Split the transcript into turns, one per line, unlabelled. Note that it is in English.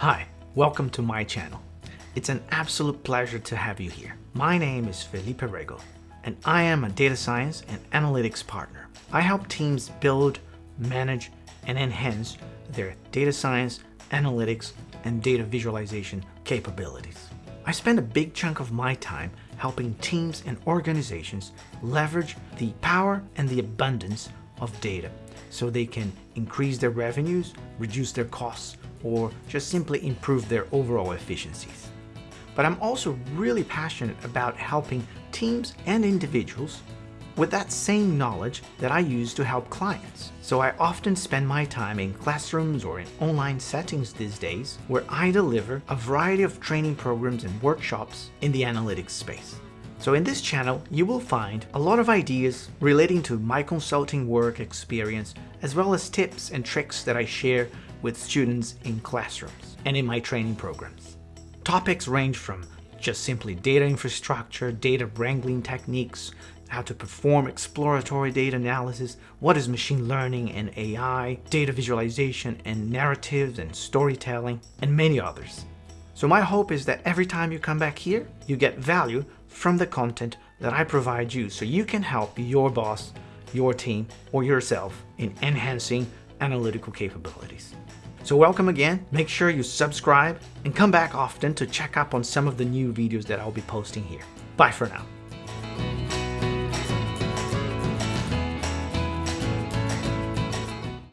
Hi, welcome to my channel. It's an absolute pleasure to have you here. My name is Felipe Rego, and I am a data science and analytics partner. I help teams build, manage, and enhance their data science, analytics, and data visualization capabilities. I spend a big chunk of my time helping teams and organizations leverage the power and the abundance of data so they can increase their revenues, reduce their costs, or just simply improve their overall efficiencies. But I'm also really passionate about helping teams and individuals with that same knowledge that I use to help clients. So I often spend my time in classrooms or in online settings these days where I deliver a variety of training programs and workshops in the analytics space. So in this channel, you will find a lot of ideas relating to my consulting work experience, as well as tips and tricks that I share with students in classrooms and in my training programs. Topics range from just simply data infrastructure, data wrangling techniques, how to perform exploratory data analysis, what is machine learning and AI, data visualization and narratives and storytelling, and many others. So my hope is that every time you come back here, you get value from the content that I provide you so you can help your boss, your team, or yourself in enhancing analytical capabilities. So welcome again, make sure you subscribe and come back often to check up on some of the new videos that I'll be posting here. Bye for now.